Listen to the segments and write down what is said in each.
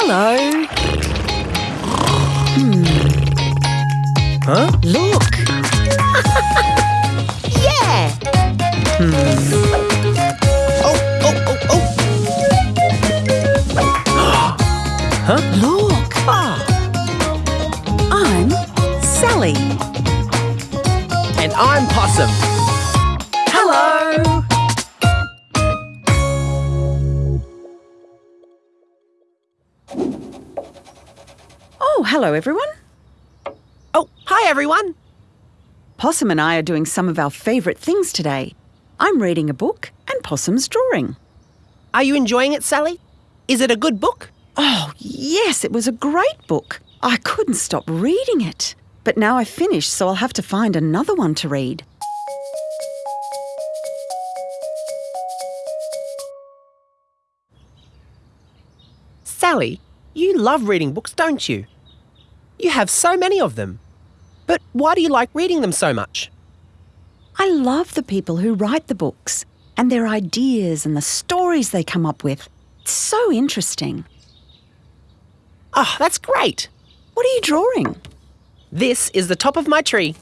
Hello. Hmm. Huh? Look. Yeah! Hmm. Oh, oh, oh, oh. huh? Look. Ah, I'm Sally. and I'm Possum. Hello, everyone. Oh, hi everyone. Possum and I are doing some of our favourite things today. I'm reading a book and Possum's drawing. Are you enjoying it, Sally? Is it a good book? Oh, yes, it was a great book. I couldn't stop reading it. But now I've finished, so I'll have to find another one to read. Sally, you love reading books, don't you? You have so many of them. But why do you like reading them so much? I love the people who write the books and their ideas and the stories they come up with. It's so interesting. Oh, that's great. What are you drawing? This is the top of my tree.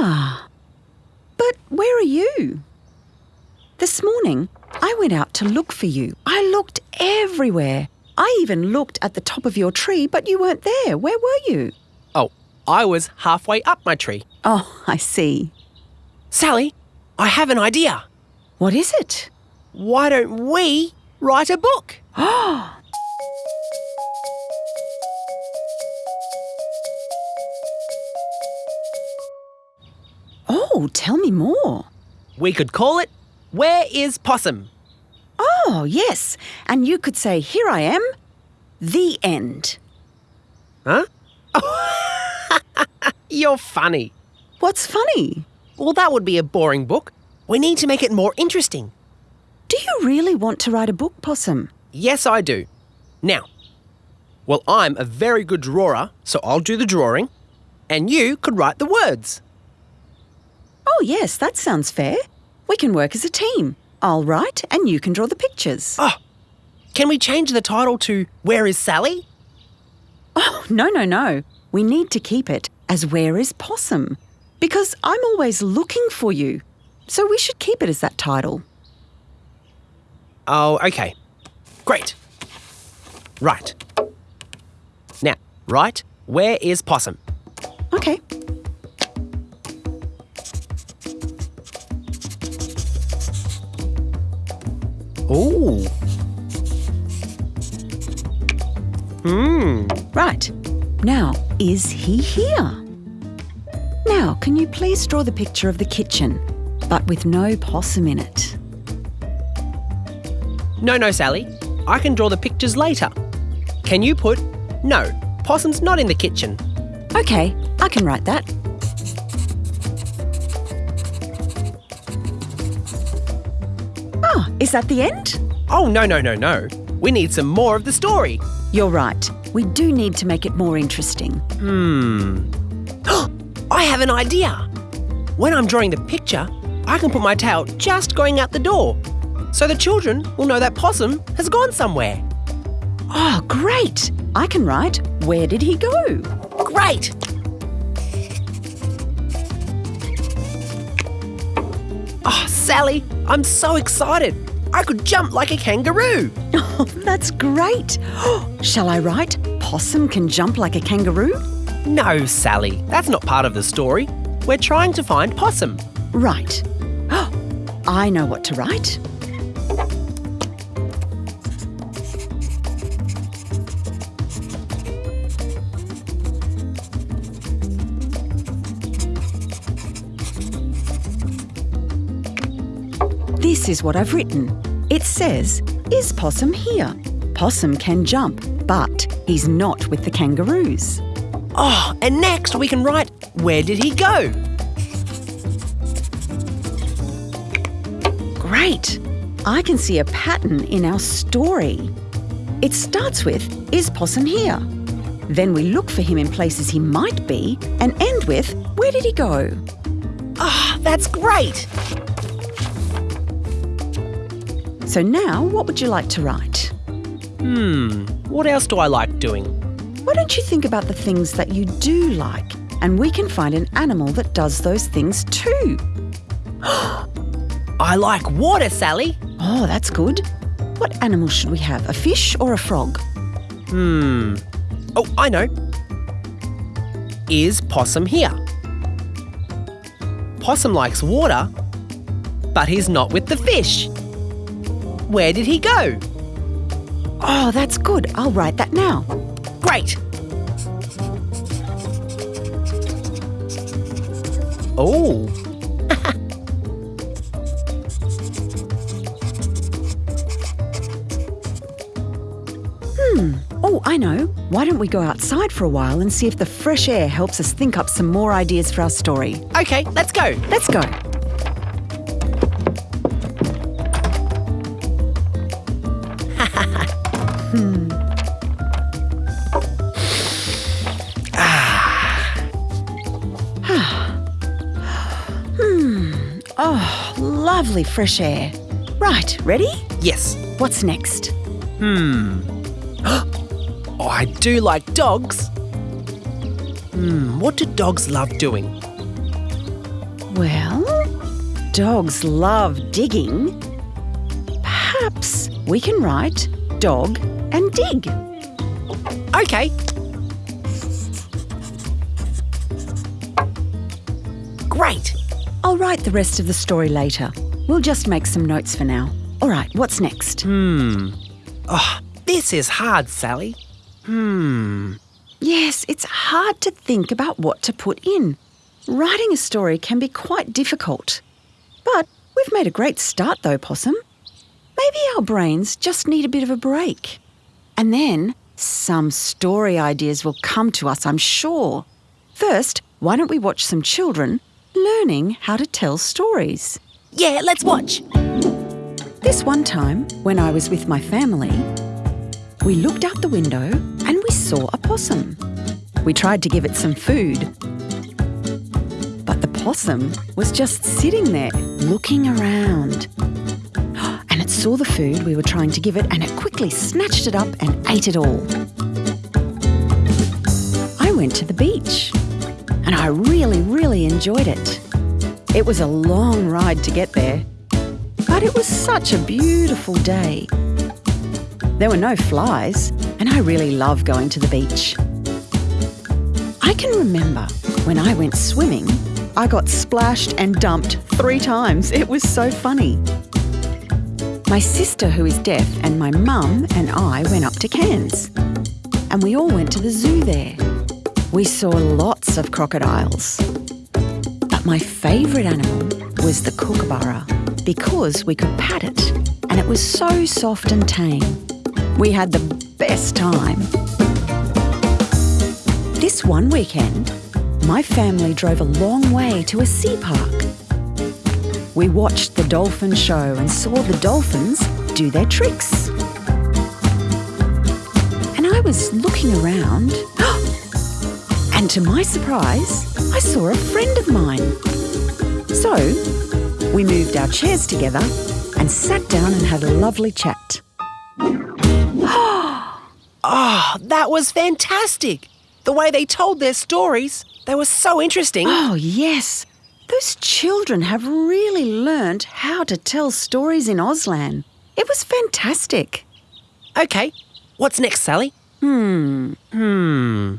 Ah. But where are you? This morning, I went out to look for you. I looked everywhere. I even looked at the top of your tree, but you weren't there. Where were you? Oh, I was halfway up my tree. Oh, I see. Sally, I have an idea. What is it? Why don't we write a book? Oh, tell me more. We could call it Where is Possum? Oh, yes. And you could say, Here I am, the end. Huh? You're funny. What's funny? Well, that would be a boring book. We need to make it more interesting. Do you really want to write a book, Possum? Yes, I do. Now, well, I'm a very good drawer, so I'll do the drawing, and you could write the words. Oh, yes, that sounds fair. We can work as a team. I'll write and you can draw the pictures. Oh, can we change the title to Where is Sally? Oh, no, no, no. We need to keep it as Where is Possum? Because I'm always looking for you. So we should keep it as that title. Oh, okay. Great. Right. Now, write Where is Possum? Okay. Ooh. Hmm. Right. Now, is he here? Now, can you please draw the picture of the kitchen, but with no possum in it? No, no, Sally. I can draw the pictures later. Can you put No, Possum's not in the kitchen? Okay, I can write that. Is that the end? Oh, no, no, no, no. We need some more of the story. You're right. We do need to make it more interesting. Hmm. I have an idea. When I'm drawing the picture, I can put my tail just going out the door. So the children will know that Possum has gone somewhere. Oh, great! I can write, Where did he go? Great! Oh, Sally, I'm so excited. I could jump like a kangaroo. Oh, that's great! Shall I write, Possum can jump like a kangaroo? No, Sally, that's not part of the story. We're trying to find Possum. Right. I know what to write. This is what I've written. It says, Is Possum here? Possum can jump, but he's not with the kangaroos. Oh, and next we can write, Where did he go? Great! I can see a pattern in our story. It starts with, Is Possum here? Then we look for him in places he might be and end with, Where did he go? Ah, that's great. So now, what would you like to write? Hmm, what else do I like doing? Why don't you think about the things that you do like? And we can find an animal that does those things too. I like water, Sally. Oh, that's good. What animal should we have? A fish or a frog? Hmm. Oh, I know. Is Possum here? Possum likes water, but he's not with the fish. Where did he go? Oh, that's good. I'll write that now. Great! Oh, hmm. Oh, I know. Why don't we go outside for a while and see if the fresh air helps us think up some more ideas for our story? okay, let's go. Let's go. Lovely fresh air. Right, ready? Yes. What's next? Hmm. Oh, I do like dogs. Hmm, what do dogs love doing? Well, dogs love digging. Perhaps we can write dog and dig. Okay. Great. I'll write the rest of the story later. We'll just make some notes for now. All right, what's next? Hmm. Oh, this is hard, Sally. Hmm. Yes, it's hard to think about what to put in. Writing a story can be quite difficult. But we've made a great start, though, Possum. Maybe our brains just need a bit of a break. And then some story ideas will come to us, I'm sure. First, why don't we watch some children learning how to tell stories? Yeah, let's watch. This one time, when I was with my family, we looked out the window and we saw a possum. We tried to give it some food. But the possum was just sitting there, looking around. And it saw the food we were trying to give it and it quickly snatched it up and ate it all. I went to the beach and I really, really enjoyed it. It was a long ride to get there, but it was such a beautiful day. There were no flies, and I really love going to the beach. I can remember when I went swimming, I got splashed and dumped three times. It was so funny. My sister, who is deaf, and my mum and I went up to Cairns. And we all went to the zoo there. We saw lots of crocodiles. My favourite animal was the kookaburra because we could pat it and it was so soft and tame. We had the best time. This one weekend, my family drove a long way to a sea park. We watched the dolphin show and saw the dolphins do their tricks. And I was looking around, to my surprise, I saw a friend of mine. So, we moved our chairs together and sat down and had a lovely chat. Oh, that was fantastic. The way they told their stories, they were so interesting. Oh, yes. Those children have really learnt how to tell stories in Auslan. It was fantastic. Okay, what's next, Sally? Hmm. Hmm.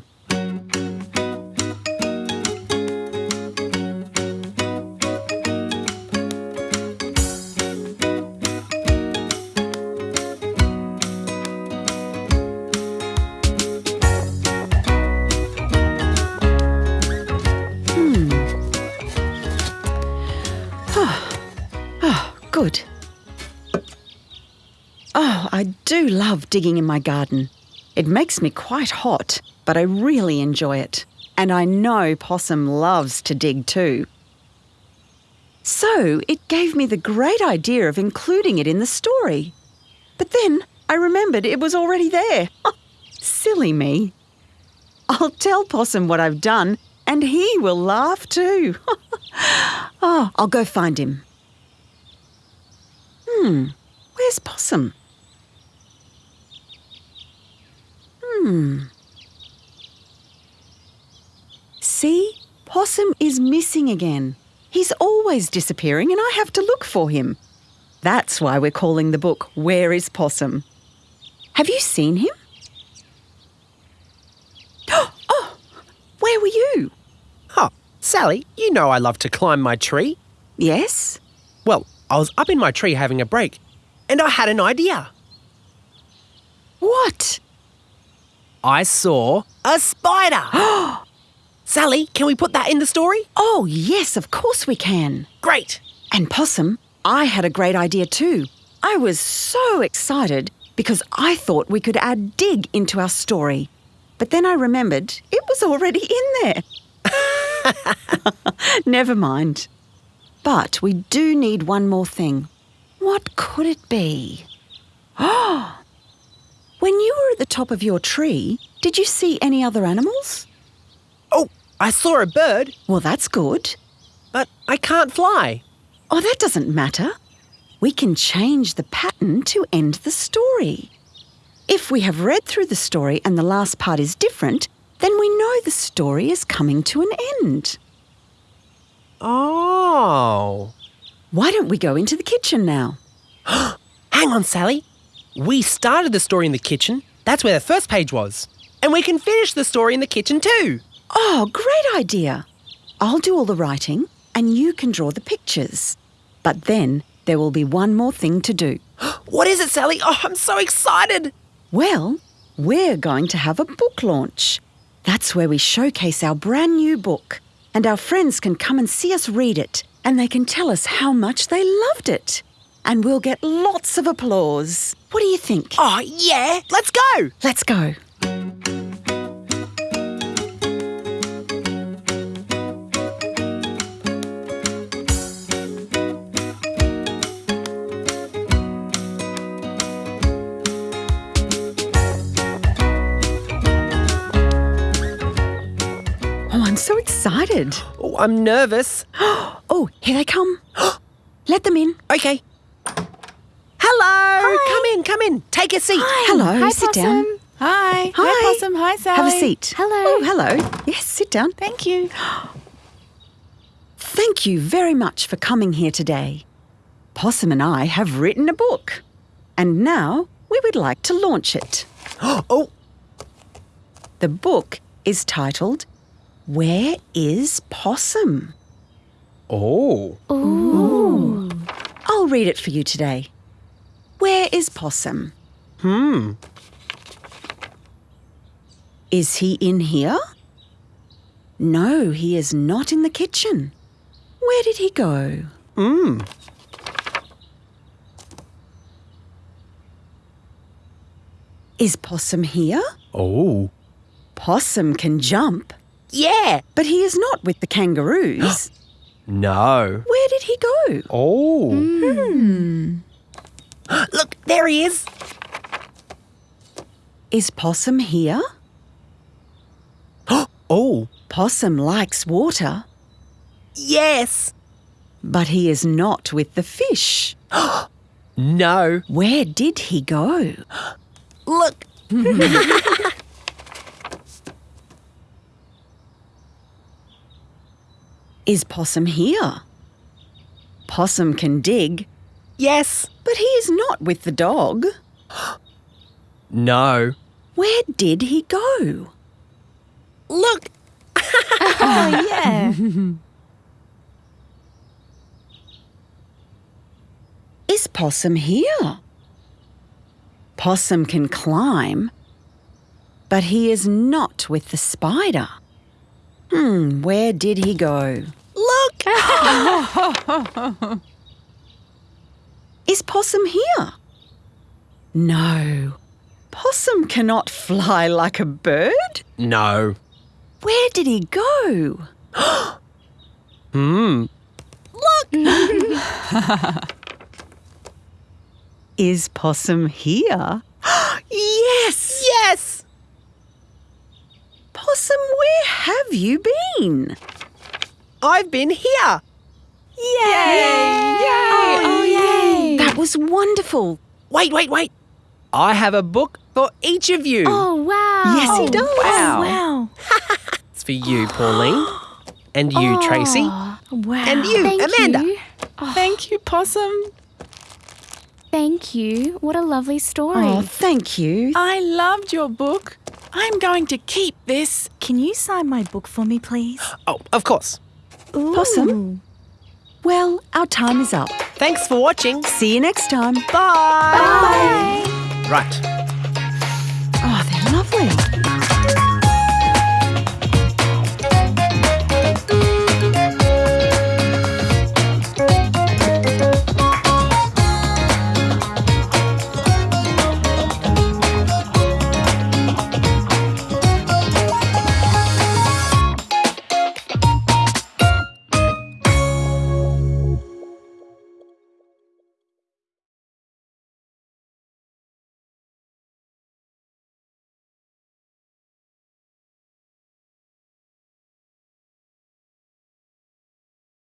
Love digging in my garden. It makes me quite hot, but I really enjoy it. And I know Possum loves to dig too. So it gave me the great idea of including it in the story. But then I remembered it was already there. Silly me. I'll tell Possum what I've done, and he will laugh too. oh, I'll go find him. Hmm, where's Possum? Hmm. See, Possum is missing again. He's always disappearing and I have to look for him. That's why we're calling the book Where is Possum? Have you seen him? Oh, where were you? Huh. Sally, you know I love to climb my tree. Yes? Well, I was up in my tree having a break, and I had an idea. What? I saw a spider. Sally, can we put that in the story? Oh, yes, of course we can. Great. And Possum, I had a great idea too. I was so excited because I thought we could add dig into our story. But then I remembered it was already in there. Never mind. But we do need one more thing. What could it be? Oh! When you were at the top of your tree, did you see any other animals? Oh, I saw a bird, Well, that's good. but I can't fly. Oh, that doesn't matter. We can change the pattern to end the story. If we have read through the story and the last part is different, then we know the story is coming to an end. Oh. Why don't we go into the kitchen now? Hang on, Sally. We started the story in the kitchen. That's where the first page was. And we can finish the story in the kitchen too. Oh, great idea. I'll do all the writing and you can draw the pictures. But then there will be one more thing to do. What is it, Sally? Oh, I'm so excited. Well, we're going to have a book launch. That's where we showcase our brand new book, and our friends can come and see us read it, and they can tell us how much they loved it. And we'll get lots of applause. What do you think? Oh, yeah. Let's go. Let's go. Oh, I'm so excited. Oh, I'm nervous. Oh, here they come. Let them in. Okay. Hello. Come in, come in. Take a seat. Hello, Hi, sit Possum. down. Hi. Hi. Possum. Hi, Sally. Have a seat. Hello. Oh, hello. Yes, sit down. Thank you. Thank you very much for coming here today. Possum and I have written a book, and now we would like to launch it. Oh, The book is titled Where is Possum? oh. Ooh. I'll read it for you today. Where is Possum? Hmm. Is he in here? No, he is not in the kitchen. Where did he go? Hmm. Is Possum here? Oh. Possum can jump, Yeah. but he is not with the kangaroos. No. Where did he go? Oh. Look, there he is. Is Possum here? Oh. Possum likes water, Yes. but he is not with the fish. No. Where did he go? Look. Is Possum here? Possum can dig, Yes. but he is not with the dog. No. Where did he go? Look. Oh, yeah. Is Possum here? Possum can climb, but he is not with the spider. Hmm, where did he go? Look. Is Possum here? No. Possum cannot fly like a bird. No. Where did he go? Hmm. Look! Is Possum here? yes! Yes. Possum, where have you been? I've been here. Yay! Oh, yay! That was wonderful. Wait, wait, wait. I have a book for each of you. Oh, wow. Yes, he oh, does. Wow. Wow. It's for you, Pauline. And you, oh, Tracy. Wow. And you, Thank Amanda. you. Oh. Thank you, Possum. Thank you. What a lovely story. Oh, thank you. I loved your book. I'm going to keep this. Can you sign my book for me, please? Oh, of course. Possum? Well, our time is up. Thanks for watching. See you next time. Bye. Bye. Right. Oh, they're lovely.